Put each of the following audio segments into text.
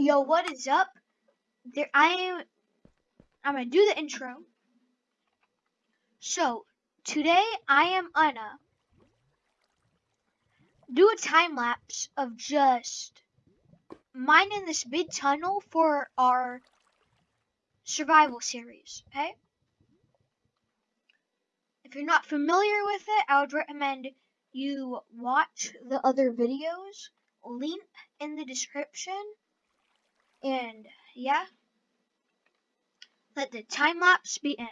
Yo, what is up? There, I am. I'm gonna do the intro. So today I am gonna do a time lapse of just mining this big tunnel for our survival series. Okay. If you're not familiar with it, I would recommend you watch the other videos. Link in the description. And yeah, let the time lapse begin.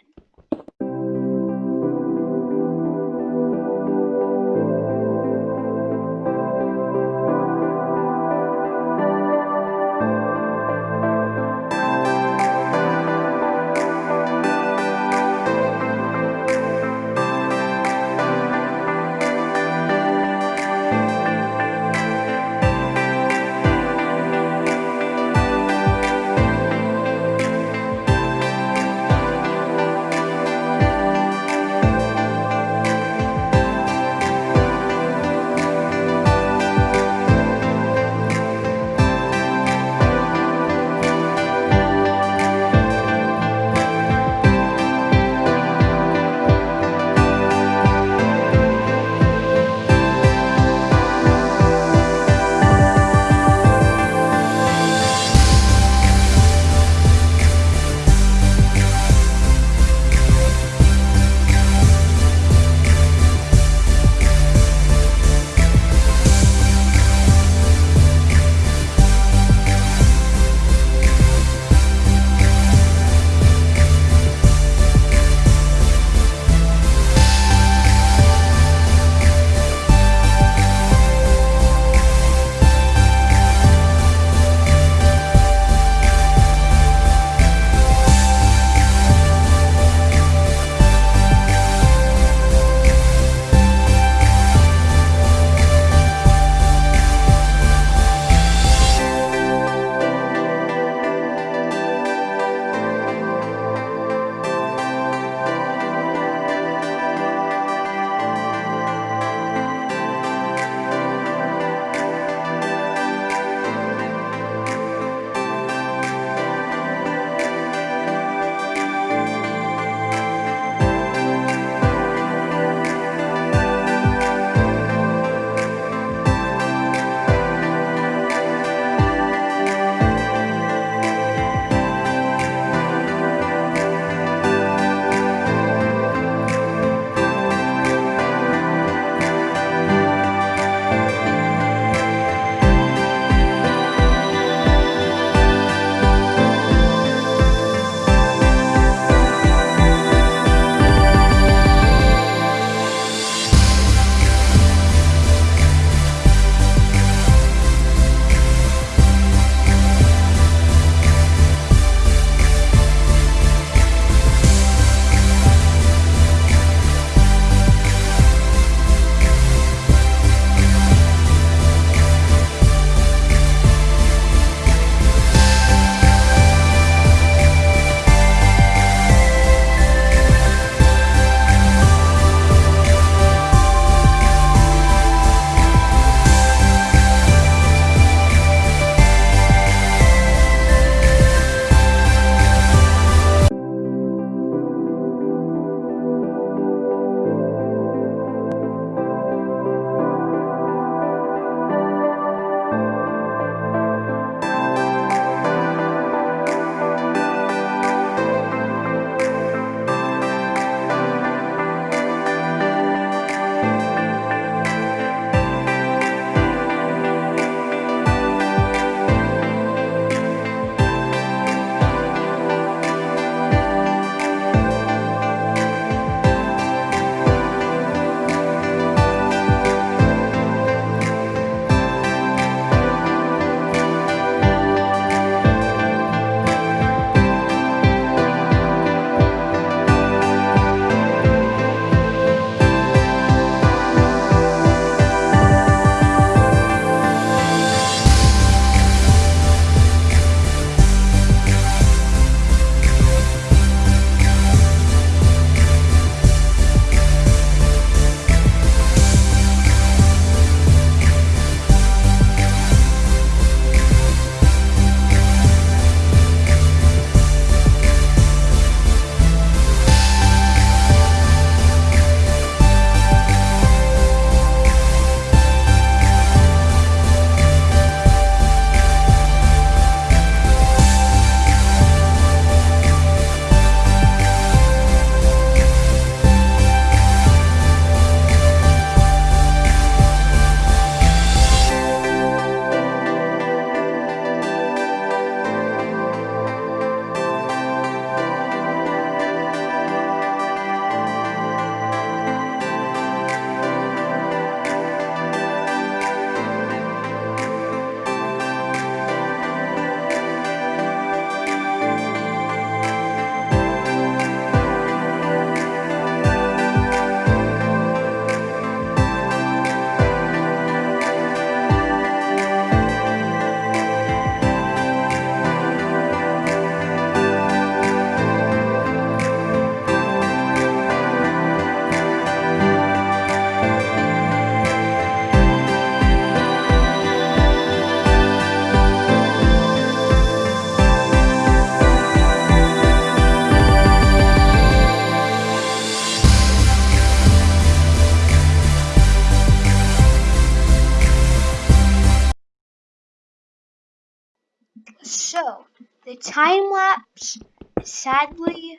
So, the time lapse is sadly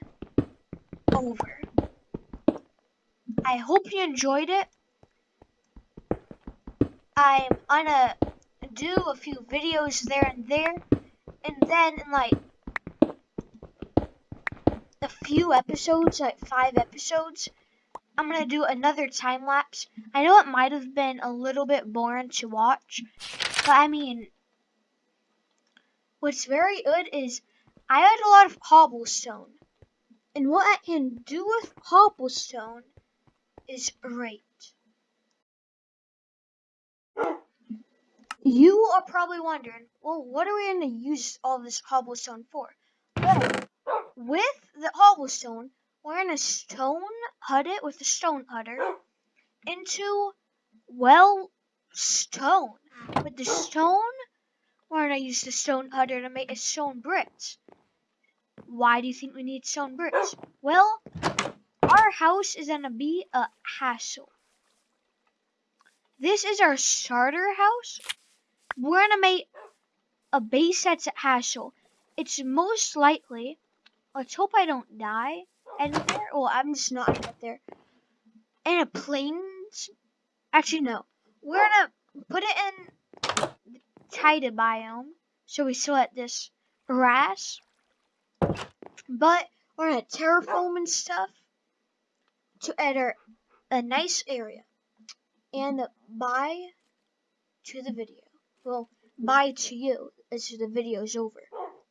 over. I hope you enjoyed it. I'm gonna do a few videos there and there, and then in like a few episodes, like five episodes, I'm gonna do another time lapse. I know it might have been a little bit boring to watch, but I mean, what's very good is I had a lot of cobblestone, and what I can do with cobblestone is great. You are probably wondering, well, what are we going to use all this cobblestone for? Well, with the cobblestone, we're going to stone hut it with a stone cutter into, well, stone. With the stone, we're going to use the stone cutter to make a stone bricks. Why do you think we need stone bricks? Well, our house is to be a hassle. This is our starter house we're gonna make a base that's a Hassel. It's most likely, let's hope I don't die anywhere. Well, I'm just not gonna there. In a plains, actually no. We're gonna put it in taiga biome, so we select this grass. But we're gonna terraform and stuff to enter a nice area. And bye to the video well, bye to you as the video is over.